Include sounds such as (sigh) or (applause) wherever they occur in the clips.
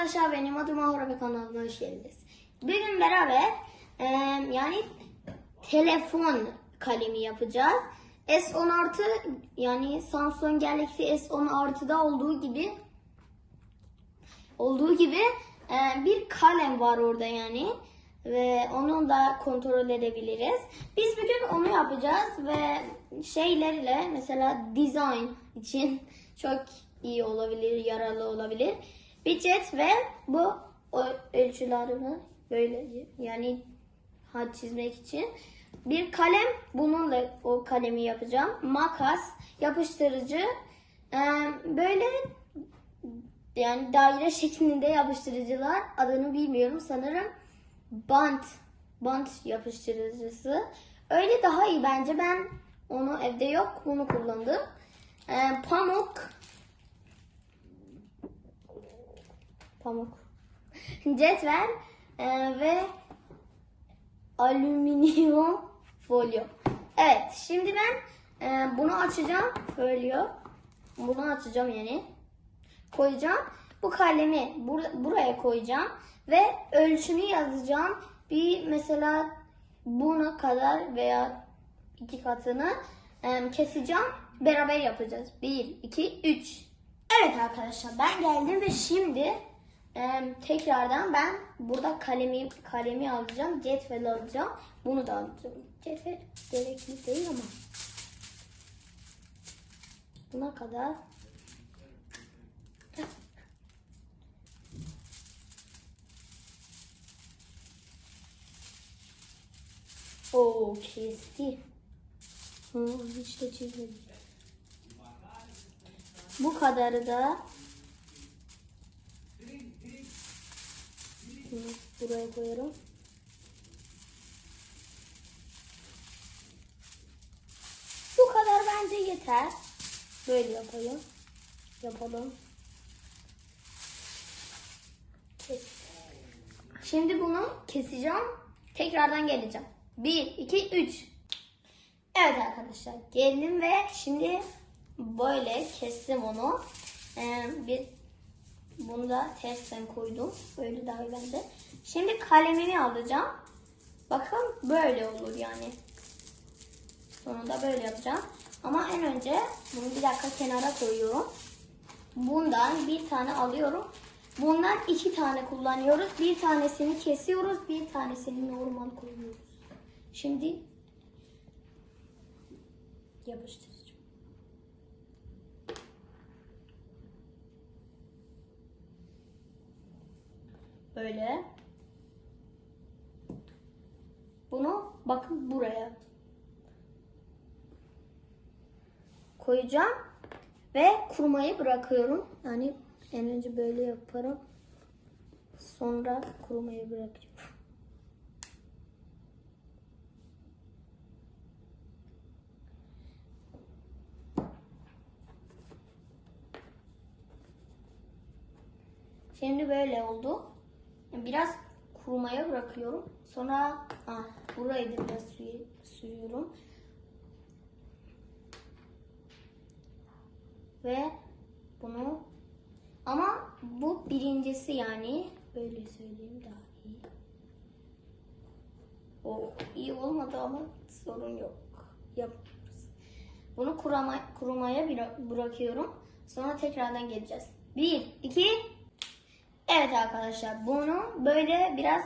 arkadaşlar benim adım Ahura ve kanalıma hoş geldiniz. Bugün beraber e, yani telefon kalemi yapacağız. S10 artı yani Samsung Galaxy S10 artıda olduğu gibi olduğu gibi e, bir kalem var orada yani ve onu da kontrol edebiliriz. Biz bugün onu yapacağız ve şeylerle mesela design için çok iyi olabilir, yararlı olabilir. Bir cetvel bu ölçülerimi böyle yani hat çizmek için. Bir kalem. Bununla o kalemi yapacağım. Makas, yapıştırıcı, böyle yani daire şeklinde yapıştırıcılar. Adını bilmiyorum sanırım. Bant bant yapıştırıcısı. Öyle daha iyi bence. Ben onu evde yok bunu kullandım. Pamuk pamuk (laughs) cetvel e, ve alüminyum folyo evet şimdi ben e, bunu açacağım folyo bunu açacağım yani koyacağım. Bu kalemi bur- buraya koyacağım ve ölçünü yazacağım. Bir mesela buna kadar veya iki katını em, keseceğim. Beraber yapacağız. Bir, iki, üç. Evet arkadaşlar ben geldim ve şimdi em, tekrardan ben burada kalemi kalemi alacağım. Cetvel alacağım. Bunu da alacağım. Cetvel gerekli değil ama. Buna kadar Oo kesti. Hı, hiç de çizmedi. Bu kadarı da Hı, buraya koyuyorum. Bu kadar bence yeter. Böyle yapalım. Yapalım. Şimdi bunu keseceğim. Tekrardan geleceğim. 1, 2, 3. Evet arkadaşlar geldim ve şimdi böyle kestim onu. Ee, bir bunu da tersten koydum. Böyle daha iyi bende. Şimdi kalemimi alacağım. Bakın böyle olur yani. Sonunda böyle yapacağım. Ama en önce bunu bir dakika kenara koyuyorum. Bundan bir tane alıyorum. Bundan iki tane kullanıyoruz. Bir tanesini kesiyoruz. Bir tanesini normal koyuyoruz. Şimdi yapıştıracağım. Böyle. Bunu bakın buraya koyacağım ve kurumayı bırakıyorum. Yani en önce böyle yaparım. Sonra kurumayı bırakıyorum. Şimdi böyle oldu. Biraz kurumaya bırakıyorum. Sonra ah, burayı da biraz sürü- sürüyorum. Ve bunu ama bu birincisi yani böyle söyleyeyim daha iyi. O iyi olmadı ama sorun yok. Yapıyoruz. Bunu kurama, kurumaya bıra- bırakıyorum. Sonra tekrardan geleceğiz. Bir, iki, Evet arkadaşlar bunu böyle biraz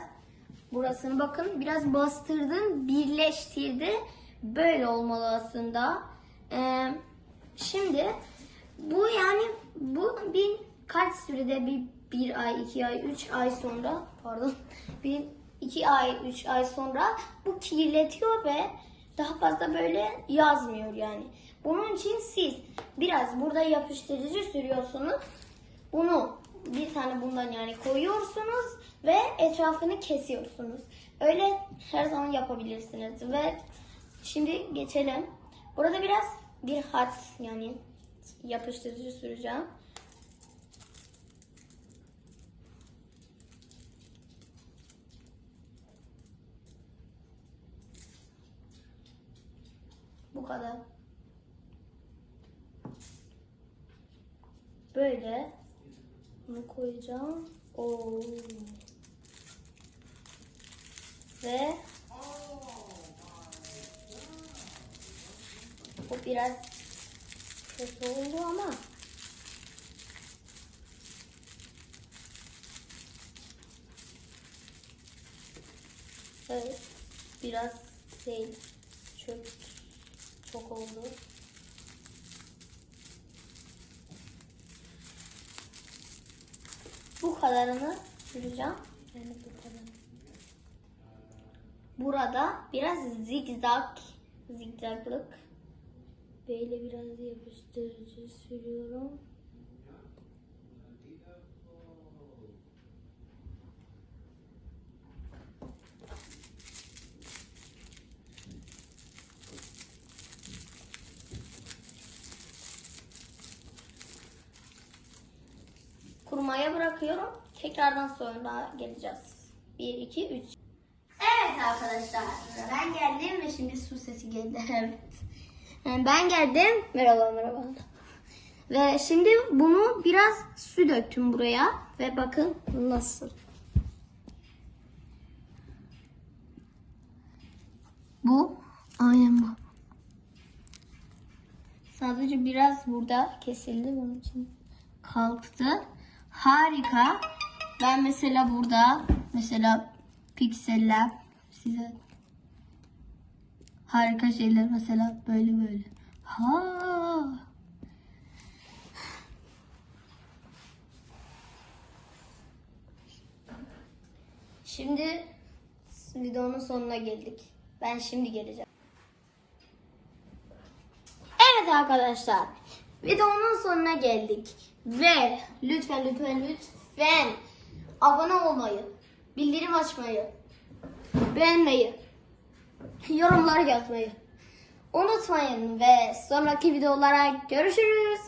burasını bakın biraz bastırdım birleştirdi. Böyle olmalı aslında. Ee, şimdi bu yani bu bir kaç sürede bir bir ay, iki ay, üç ay sonra pardon (laughs) bir iki ay, üç ay sonra bu kirletiyor ve daha fazla böyle yazmıyor yani. Bunun için siz biraz burada yapıştırıcı sürüyorsunuz. Bunu bir tane bundan yani koyuyorsunuz ve etrafını kesiyorsunuz. Öyle her zaman yapabilirsiniz ve şimdi geçelim. Burada biraz bir hat yani yapıştırıcı süreceğim. Bu kadar. Böyle Bunu koyacağım. Oo. Ve bu biraz kötü oldu ama Evet, biraz şey çöp çok oldu. Bu kadarını süreceğim. Yani bu kadar. Burada biraz zigzag, zigzaglık. Böyle biraz yapıştırıcı sürüyorum. Kurumaya bırakıyorum. Tekrardan sonra geleceğiz. 1, 2, 3. Evet arkadaşlar. Ben geldim ve şimdi su sesi geldi. (laughs) Evet. Yani ben geldim. Merhaba merhaba. Ve şimdi bunu biraz su döktüm buraya. Ve bakın nasıl. Bu aynen bu. Sadece biraz burada kesildi bunun için kalktı. Harika. Ben mesela burada mesela pikseller size harika şeyler mesela böyle böyle. Ha. Şimdi videonun sonuna geldik. Ben şimdi geleceğim. Evet arkadaşlar. Videonun sonuna geldik. Ve lütfen lütfen lütfen abone olmayı, bildirim açmayı, beğenmeyi, yorumlar yazmayı unutmayın ve sonraki videolara görüşürüz.